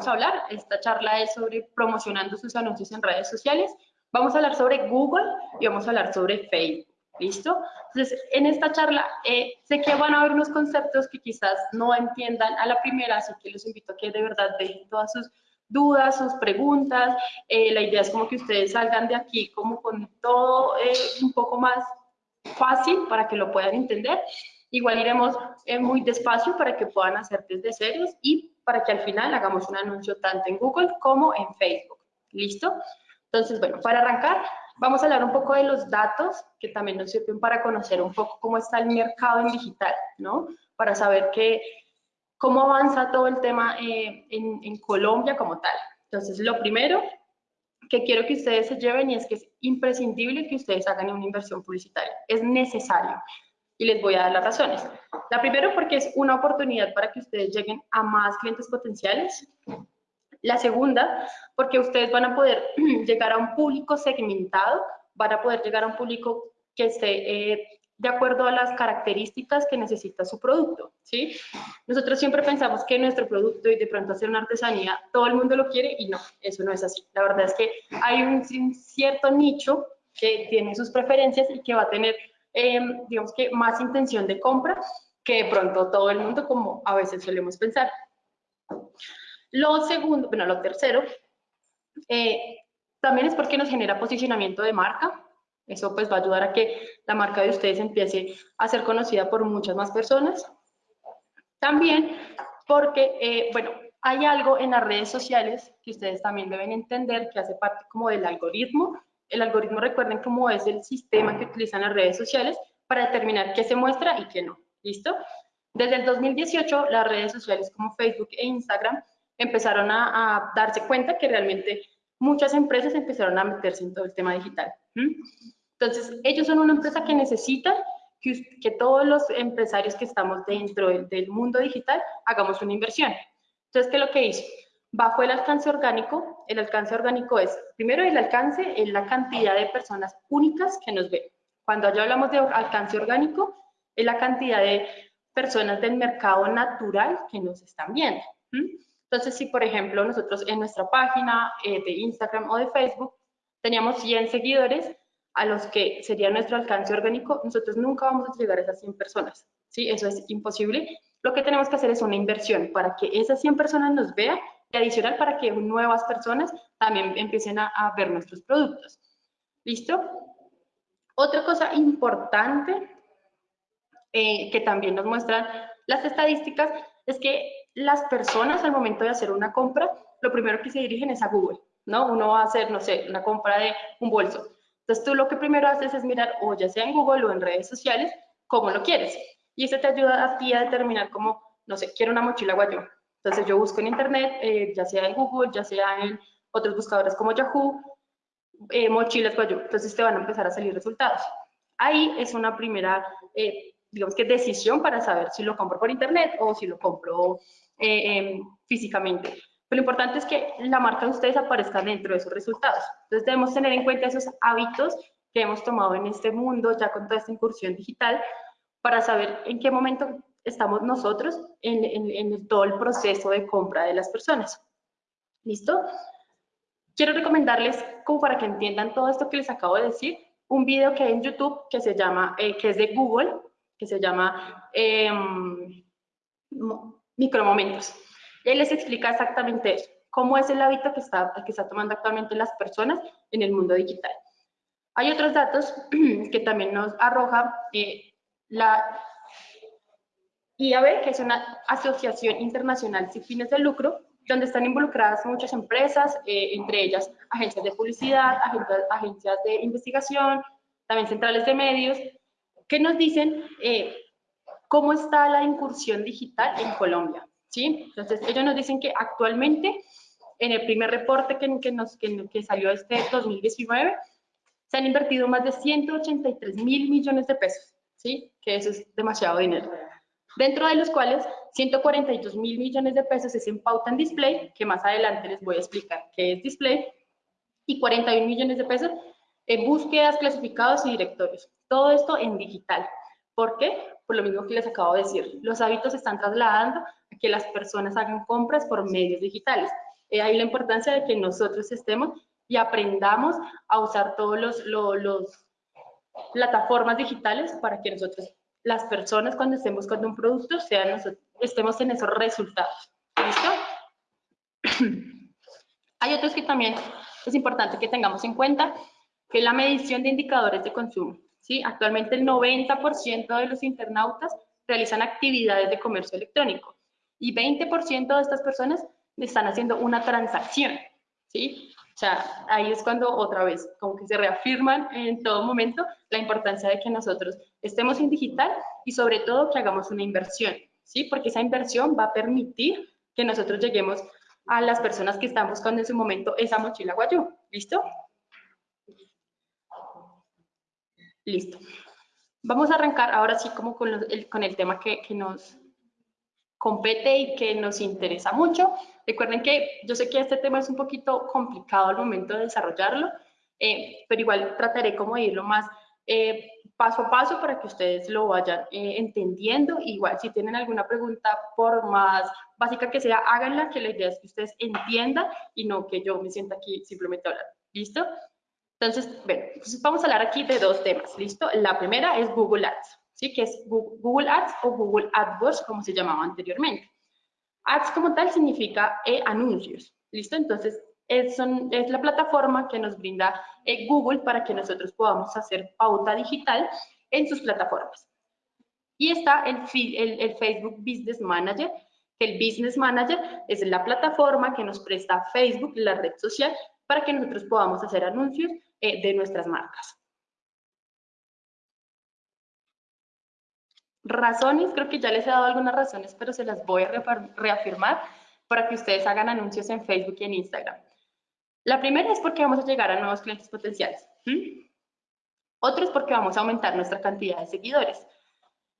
vamos a hablar. Esta charla es sobre promocionando sus anuncios en redes sociales. Vamos a hablar sobre Google y vamos a hablar sobre Facebook. ¿Listo? Entonces, en esta charla eh, sé que van a haber unos conceptos que quizás no entiendan a la primera, así que los invito a que de verdad dejen todas sus dudas, sus preguntas. Eh, la idea es como que ustedes salgan de aquí como con todo eh, un poco más fácil para que lo puedan entender. Igual iremos muy despacio para que puedan hacer desde ceros y para que al final hagamos un anuncio tanto en Google como en Facebook. ¿Listo? Entonces, bueno, para arrancar, Vamos a hablar un poco de los datos que también nos sirven para conocer un poco cómo está el mercado en digital, ¿no? Para saber que, cómo avanza todo el tema eh, en, en Colombia como tal. Entonces, lo primero que quiero que ustedes se lleven y es que es imprescindible que ustedes hagan una inversión publicitaria. Es necesario. Y les voy a dar las razones. La primera porque es una oportunidad para que ustedes lleguen a más clientes potenciales. La segunda, porque ustedes van a poder llegar a un público segmentado, van a poder llegar a un público que esté eh, de acuerdo a las características que necesita su producto, ¿sí? Nosotros siempre pensamos que nuestro producto y de pronto hacer una artesanía, todo el mundo lo quiere y no, eso no es así. La verdad es que hay un, cierto nicho que tiene sus preferencias y que va a tener, em, digamos que, más intención de compra que de pronto todo el mundo, como a veces solemos pensar. Lo segundo, bueno, lo tercero, eh, también es porque nos genera posicionamiento de marca. Eso pues va a ayudar a que la marca de ustedes empiece a ser conocida por muchas más personas. También porque, eh, bueno, hay algo en las redes sociales que ustedes también deben entender que hace parte como del algoritmo. El algoritmo, recuerden cómo es el sistema que utilizan las redes sociales para determinar qué se muestra y qué no. ¿Listo? Desde el 2018, las redes sociales como Facebook e Instagram empezaron a, darse cuenta que realmente muchas empresas empezaron a meterse en todo el tema digital. Entonces, ellos son una empresa que necesita que, todos los empresarios que estamos dentro del, mundo digital hagamos una inversión. Entonces, ¿qué es lo que hizo? Bajo el alcance orgánico, el alcance orgánico es, primero el alcance es la cantidad de personas únicas que nos ven. Cuando ya hablamos de alcance orgánico, es la cantidad de personas del mercado natural que nos están viendo. Entonces, si por ejemplo nosotros en nuestra página eh, de Instagram o de Facebook teníamos 100 seguidores, a los que sería nuestro alcance orgánico, nosotros nunca vamos a llegar a esas 100 personas, ¿sí? Eso es imposible. Lo que tenemos que hacer es una inversión para que esas 100 personas nos vean adicional para que nuevas personas también empiecen a, ver nuestros productos. ¿Listo? Otra cosa importante eh, que también nos muestran las estadísticas es que las personas al momento de hacer una compra, lo primero que se dirigen es a Google, ¿no? Uno va a hacer, no sé, una compra de un bolso. Entonces tú lo que primero haces es mirar, o ya sea en Google o en redes sociales, cómo lo quieres. Y eso te ayuda a ti a determinar cómo, no sé, quiero una mochila guayú. Entonces yo busco en internet, eh, ya sea en Google, ya sea en otros buscadores como Yahoo, eh, mochilas guayú. Entonces te van a empezar a salir resultados. Ahí es una primera, eh, digamos que decisión para saber si lo compro por internet o si lo compro eh, em, físicamente. Pero lo importante es que la marca de ustedes aparezca dentro de esos resultados. Entonces debemos tener en cuenta esos hábitos que hemos tomado en este mundo, ya con toda esta incursión digital, para saber en qué momento estamos nosotros en, en todo el proceso de compra de las personas. ¿Listo? Quiero recomendarles, como para que entiendan todo esto que les acabo de decir, un video que hay en YouTube que se llama, eh, que es de Google, que se llama eh, micromomentos. Él les explica exactamente eso, cómo es el hábito que está, que está tomando actualmente las personas en el mundo digital. Hay otros datos que también nos arroja eh, la IAB, que es una asociación internacional sin fines de lucro, donde están involucradas muchas empresas, eh, entre ellas agencias de publicidad, agencias, de investigación, también centrales de medios, que nos dicen eh, cómo está la incursión digital en Colombia. ¿sí? Entonces, ellos nos dicen que actualmente, en el primer reporte que, que nos, que, que salió este 2019, se han invertido más de 183 mil millones de pesos, ¿sí? que eso es demasiado dinero. Dentro de los cuales 142 mil millones de pesos es en pauta en display, que más adelante les voy a explicar qué es display, y 41 millones de pesos en búsquedas, clasificados y directorios. Todo esto en digital. ¿Por qué? Por lo mismo que les acabo de decir. Los hábitos se están trasladando a que las personas hagan compras por medios digitales. Eh, ahí la importancia de que nosotros estemos y aprendamos a usar todos los, los, plataformas digitales para que nosotros, las personas cuando estén buscando un producto, sean estemos en esos resultados. ¿Listo? Hay otros que también es importante que tengamos en cuenta, que la medición de indicadores de consumo. ¿sí? Actualmente el 90% de los internautas realizan actividades de comercio electrónico y 20% de estas personas están haciendo una transacción. ¿sí? O sea, ahí es cuando otra vez, como que se reafirman en todo momento la importancia de que nosotros estemos en digital y sobre todo que hagamos una inversión, ¿sí? Porque esa inversión va a permitir que nosotros lleguemos a las personas que están buscando en su momento esa mochila guayú. ¿Listo? Listo. Vamos a arrancar ahora sí como con, el, con el tema que, que nos compete y que nos interesa mucho. Recuerden que yo sé que este tema es un poquito complicado al momento de desarrollarlo, eh, pero igual trataré como de irlo más eh, paso a paso para que ustedes lo vayan eh, entendiendo. Igual si tienen alguna pregunta, por más básica que sea, háganla, que la idea es que ustedes entiendan y no que yo me sienta aquí simplemente a hablar. ¿Listo? Entonces, bueno, vamos a hablar aquí de dos temas, ¿listo? La primera es Google Ads, ¿sí? Que es Google Ads o Google AdWords, como se llamaba anteriormente. Ads como tal significa eh, anuncios, ¿listo? Entonces, es, la plataforma que nos brinda eh, Google para que nosotros podamos hacer pauta digital en sus plataformas. Y está el, Facebook Business Manager, el Business Manager es la plataforma que nos presta Facebook, la red social, para que nosotros podamos hacer anuncios eh, de nuestras marcas. Razones, creo que ya les he dado algunas razones, pero se las voy a reafirmar para que ustedes hagan anuncios en Facebook y en Instagram. La primera es porque vamos a llegar a nuevos clientes potenciales. Otro es porque vamos a aumentar nuestra cantidad de seguidores.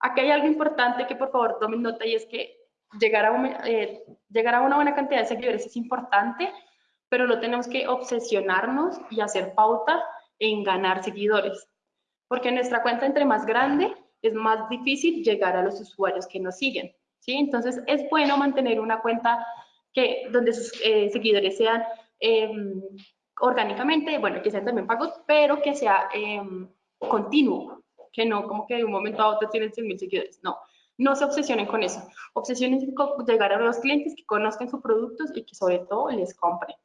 Aquí hay algo importante que por favor tomen nota y es que llegar a, eh, llegar a una buena cantidad de seguidores es importante, pero no tenemos que obsesionarnos y hacer pauta en ganar seguidores. Porque nuestra cuenta entre más grande, es más difícil llegar a los usuarios que nos siguen. ¿sí? Entonces, es bueno mantener una cuenta que, donde sus eh, seguidores sean em, orgánicamente, bueno, que sean también pagos, pero que sea em, continuo, que no como que de un momento a otro tienen 100 mil seguidores, no. No se obsesionen con eso. Obsesionen con llegar a los clientes que conozcan sus productos y que sobre todo les compren.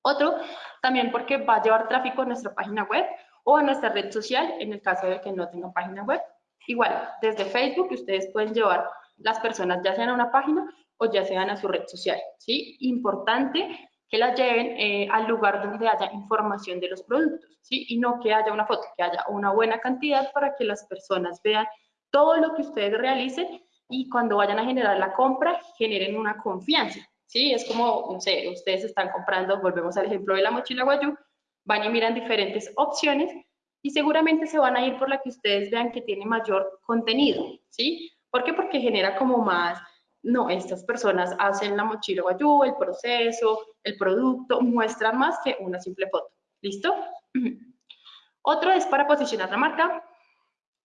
Otro, también porque va a llevar tráfico a nuestra página web o a nuestra red social en el caso de que no tengan página web. Igual, desde Facebook ustedes pueden llevar las personas ya sean a una página o ya sean a su red social. ¿sí? Importante que las lleven eh, al lugar donde haya información de los productos, ¿sí? Y no que haya una foto, que haya una buena cantidad para que las personas vean todo lo que ustedes realicen y cuando vayan a generar la compra, generen una confianza, ¿sí? Es como, no sé, ustedes están comprando, volvemos al ejemplo de la mochila Guayú, van y miran diferentes opciones y seguramente se van a ir por la que ustedes vean que tiene mayor contenido, ¿sí? ¿Por qué? Porque genera como más, no, estas personas hacen la mochila Guayú, el proceso, el producto, muestran más que una simple foto, ¿listo? Otro es para posicionar la marca,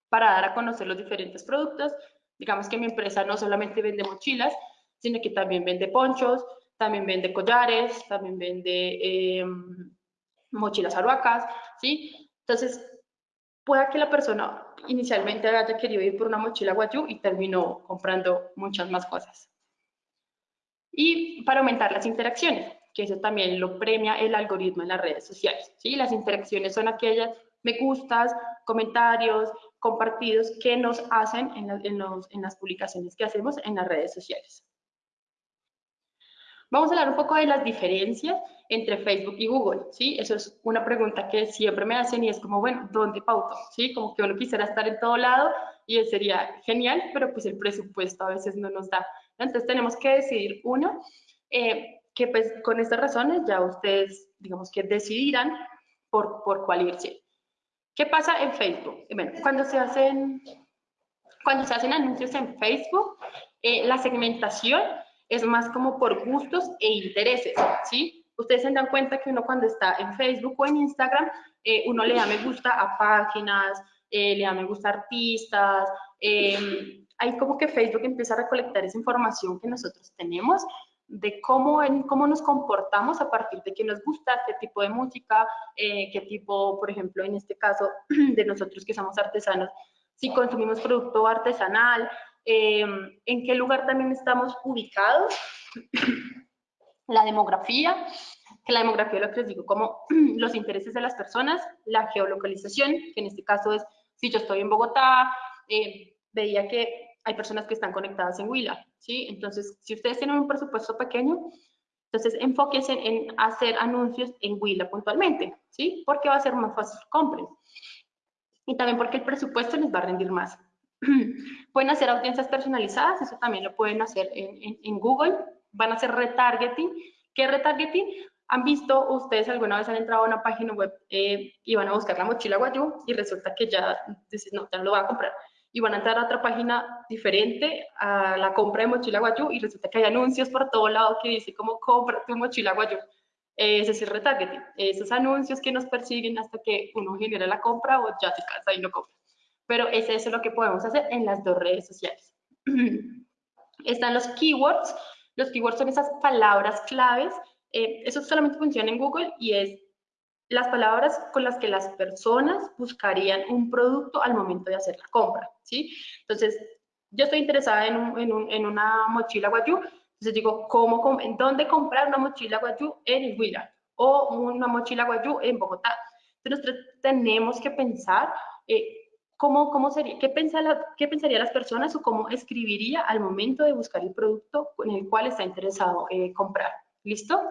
para dar a conocer los diferentes productos. Digamos que mi empresa no solamente vende mochilas, sino que también vende ponchos, también vende collares, también vende em, mochilas aruacas, ¿sí? Entonces, pueda que la persona inicialmente haya querido ir por una mochila guayú y terminó comprando muchas más cosas. Y para aumentar las interacciones, que eso también lo premia el algoritmo en las redes sociales, ¿sí? Las interacciones son aquellas me gustas, comentarios, compartidos que nos hacen en, en las publicaciones que hacemos en las redes sociales. Vamos a hablar un poco de las diferencias entre Facebook y Google, ¿sí? Eso es una pregunta que siempre me hacen y es como, bueno, ¿dónde pauto? ¿Sí? Como que uno quisiera estar en todo lado y sería genial, pero pues el presupuesto a veces no nos da. Entonces tenemos que decidir uno, eh, que pues con estas razones ya ustedes, digamos que decidirán por, por cuál irse. ¿Qué pasa en Facebook? Bueno, cuando se hacen, cuando se hacen anuncios en Facebook, eh, la segmentación es más como por gustos e intereses, ¿sí? Ustedes se dan cuenta que uno cuando está en Facebook o en Instagram, eh, uno le da me gusta a páginas, eh, le da me gusta a artistas, em, ahí como que Facebook empieza a recolectar esa información que nosotros tenemos de cómo, cómo nos comportamos a partir de qué nos gusta, qué tipo de música, eh, qué tipo, por ejemplo, en este caso de nosotros que somos artesanos, si consumimos producto artesanal, eh, en qué lugar también estamos ubicados, la demografía, que la demografía lo que les digo, como los intereses de las personas, la geolocalización, que en este caso es si yo estoy en Bogotá, eh, veía que hay personas que están conectadas en Huila, ¿sí? Entonces, si ustedes tienen un presupuesto pequeño, entonces enfóquense en hacer anuncios en Huila puntualmente, ¿sí? Porque va a ser más fácil compren. Y también porque el presupuesto les va a rendir más. pueden hacer audiencias personalizadas, eso también lo pueden hacer en, en, Google. Van a hacer retargeting. ¿Qué retargeting? ¿Han visto ustedes alguna vez han entrado a una página web eh, y van a buscar la mochila Guayú y resulta que ya dices, no, ya no lo voy a comprar? y van a entrar a otra página diferente a la compra de mochila guayú y resulta que hay anuncios por todo lado que dice como compra tu mochila guayú. Ese es el retargeting, esos anuncios que nos persiguen hasta que uno genera la compra o ya se casa y lo compra. Pero es eso lo que podemos hacer en las dos redes sociales. Están los keywords. Los keywords son esas palabras claves. Eh, eso solamente funciona en Google y es las palabras con las que las personas buscarían un producto al momento de hacer la compra, ¿sí? Entonces, yo estoy interesada en, una mochila guayú, entonces digo, ¿cómo, ¿en dónde comprar una mochila guayú en el Huila? O una mochila guayú en Bogotá. Entonces, tenemos que pensar eh, cómo, cómo sería, qué, qué pensarían las personas o cómo escribiría al momento de buscar el producto en el cual está interesado eh, comprar. ¿Listo?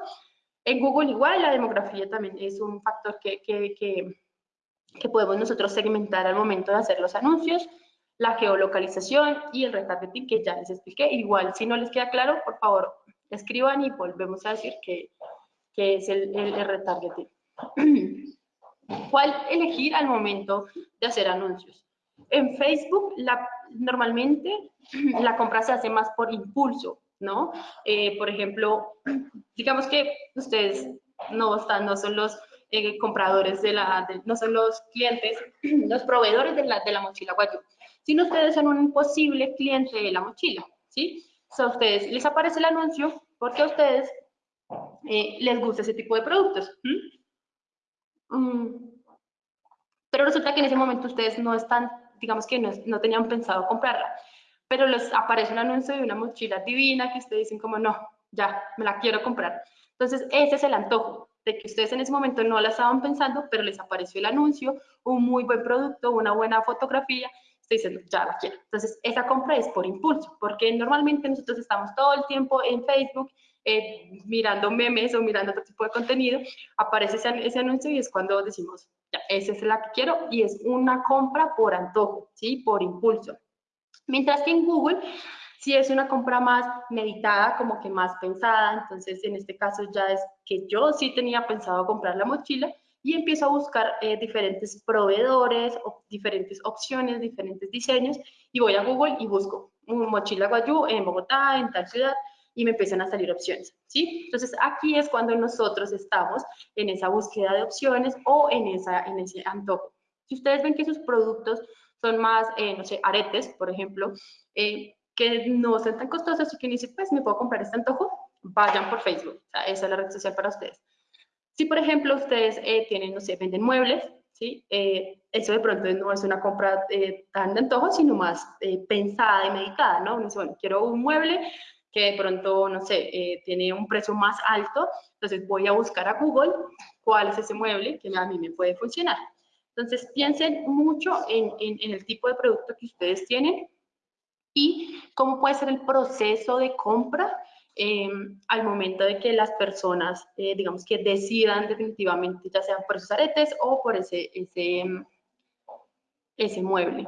En Google igual la demografía también es un factor que, que, que, podemos nosotros segmentar al momento de hacer los anuncios, la geolocalización y el retargeting que ya les expliqué. Igual, si no les queda claro, por favor, escriban y volvemos a decir que, que es el, el, retargeting. ¿Cuál elegir al momento de hacer anuncios? En Facebook, la, normalmente la compra se hace más por impulso. ¿no? Eh, por ejemplo, digamos que ustedes no, están, no son los eh, compradores de la, no son los clientes, los proveedores de la, de la mochila Guayú, sino ustedes son un posible cliente de la mochila, ¿sí? a ustedes les aparece el anuncio porque a ustedes eh, les gusta ese tipo de productos. Mm. Pero resulta que en ese momento ustedes no están, digamos que no, no tenían pensado comprarla pero les aparece un anuncio de una mochila divina que ustedes dicen como, no, ya, me la quiero comprar. Entonces, ese es el antojo, de que ustedes en ese momento no la estaban pensando, pero les apareció el anuncio, un muy buen producto, una buena fotografía, ustedes dicen, ya la quiero. Entonces, esa compra es por impulso, porque normalmente nosotros estamos todo el tiempo en Facebook, eh, mirando memes o mirando otro tipo de contenido, aparece ese, ese, anuncio y es cuando decimos, ya, esa es la que quiero y es una compra por antojo, ¿sí? Por impulso. Mientras que en Google si es una compra más meditada, como que más pensada, entonces en este caso ya es que yo sí tenía pensado comprar la mochila y empiezo a buscar eh, diferentes proveedores, o diferentes opciones, diferentes diseños y voy a Google y busco una mochila Guayú en Bogotá, en tal ciudad y me empiezan a salir opciones, ¿sí? Entonces aquí es cuando nosotros estamos en esa búsqueda de opciones o en, esa, en ese antojo. Si ustedes ven que sus productos son más, eh, no sé, aretes, por ejemplo, eh, que no son tan costosos y que siquiera pues me puedo comprar este antojo, vayan por Facebook, o sea, esa es la red social para ustedes. Si, por ejemplo, ustedes eh, tienen, no sé, venden muebles, ¿sí? eso de pronto no es una compra tan de antojo, sino más pensada y meditada, ¿no? Uno dice, bueno, quiero un mueble que de pronto, no sé, tiene un precio más alto, entonces voy a buscar a Google cuál es ese mueble que a mí me puede funcionar. Entonces, piensen mucho en, el tipo de producto que ustedes tienen y cómo puede ser el proceso de compra em, al momento de que las personas, eh, digamos que decidan definitivamente, ya sean por esos aretes o por ese, ese, ese mueble.